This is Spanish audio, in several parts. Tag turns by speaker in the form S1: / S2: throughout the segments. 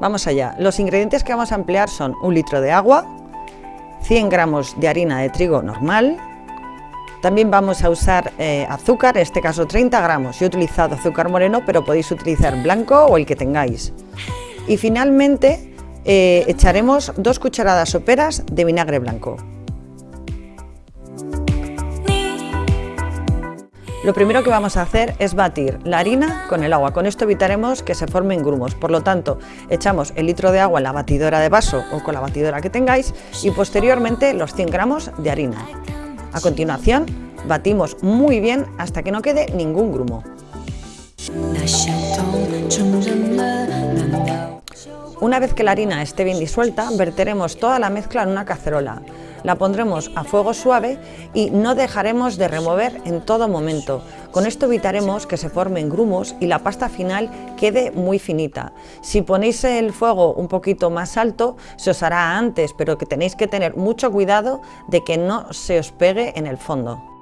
S1: Vamos allá. Los ingredientes que vamos a emplear son un litro de agua, 100 gramos de harina de trigo normal, también vamos a usar eh, azúcar, en este caso 30 gramos. Yo he utilizado azúcar moreno, pero podéis utilizar blanco o el que tengáis. Y finalmente eh, echaremos dos cucharadas soperas de vinagre blanco. Lo primero que vamos a hacer es batir la harina con el agua. Con esto evitaremos que se formen grumos. Por lo tanto, echamos el litro de agua en la batidora de vaso o con la batidora que tengáis y posteriormente los 100 gramos de harina. A continuación, batimos muy bien hasta que no quede ningún grumo. Una vez que la harina esté bien disuelta, verteremos toda la mezcla en una cacerola. La pondremos a fuego suave y no dejaremos de remover en todo momento. Con esto evitaremos que se formen grumos y la pasta final quede muy finita. Si ponéis el fuego un poquito más alto, se os hará antes, pero que tenéis que tener mucho cuidado de que no se os pegue en el fondo.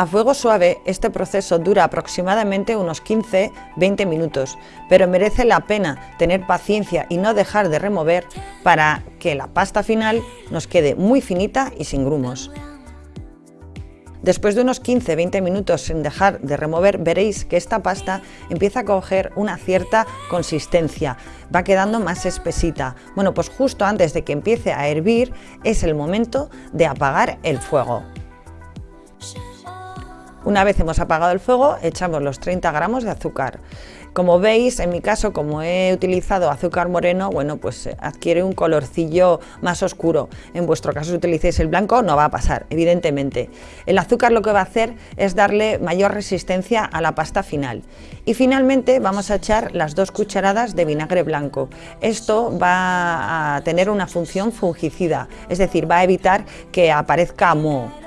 S1: A fuego suave este proceso dura aproximadamente unos 15-20 minutos, pero merece la pena tener paciencia y no dejar de remover para que la pasta final nos quede muy finita y sin grumos. Después de unos 15-20 minutos sin dejar de remover, veréis que esta pasta empieza a coger una cierta consistencia, va quedando más espesita. Bueno, pues justo antes de que empiece a hervir es el momento de apagar el fuego. Una vez hemos apagado el fuego, echamos los 30 gramos de azúcar. Como veis, en mi caso, como he utilizado azúcar moreno, bueno, pues eh, adquiere un colorcillo más oscuro. En vuestro caso, si utilicéis el blanco, no va a pasar, evidentemente. El azúcar lo que va a hacer es darle mayor resistencia a la pasta final. Y finalmente vamos a echar las dos cucharadas de vinagre blanco. Esto va a tener una función fungicida, es decir, va a evitar que aparezca moho.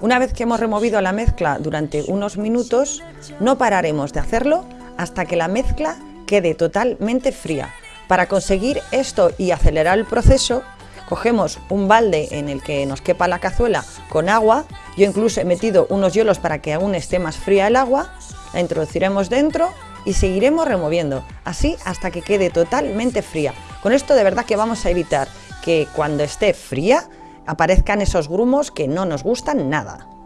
S1: Una vez que hemos removido la mezcla durante unos minutos, no pararemos de hacerlo hasta que la mezcla quede totalmente fría. Para conseguir esto y acelerar el proceso, cogemos un balde en el que nos quepa la cazuela con agua, yo incluso he metido unos hielos para que aún esté más fría el agua, la introduciremos dentro y seguiremos removiendo, así hasta que quede totalmente fría. Con esto de verdad que vamos a evitar que cuando esté fría aparezcan esos grumos que no nos gustan nada.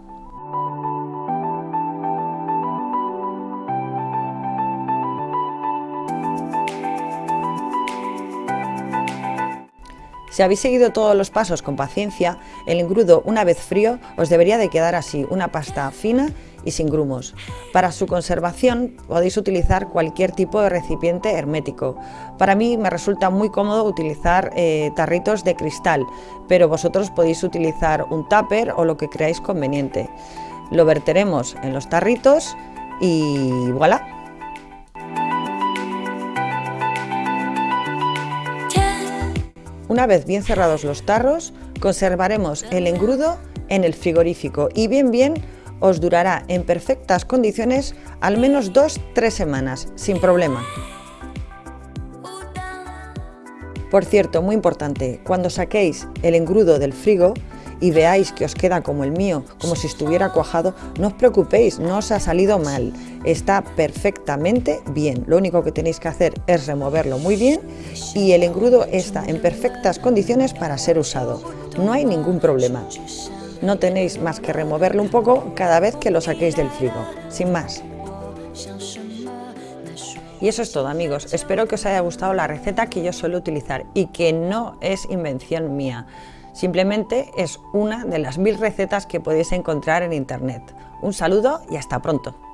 S1: Si habéis seguido todos los pasos con paciencia, el engrudo una vez frío os debería de quedar así, una pasta fina y sin grumos. Para su conservación podéis utilizar cualquier tipo de recipiente hermético. Para mí me resulta muy cómodo utilizar eh, tarritos de cristal, pero vosotros podéis utilizar un tupper o lo que creáis conveniente. Lo verteremos en los tarritos y voilà. Una vez bien cerrados los tarros, conservaremos el engrudo en el frigorífico y bien bien os durará en perfectas condiciones al menos 2-3 semanas, sin problema. Por cierto, muy importante, cuando saquéis el engrudo del frigo y veáis que os queda como el mío, como si estuviera cuajado, no os preocupéis, no os ha salido mal, está perfectamente bien. Lo único que tenéis que hacer es removerlo muy bien y el engrudo está en perfectas condiciones para ser usado. No hay ningún problema no tenéis más que removerlo un poco cada vez que lo saquéis del frigo, sin más. Y eso es todo amigos, espero que os haya gustado la receta que yo suelo utilizar y que no es invención mía, simplemente es una de las mil recetas que podéis encontrar en internet. Un saludo y hasta pronto.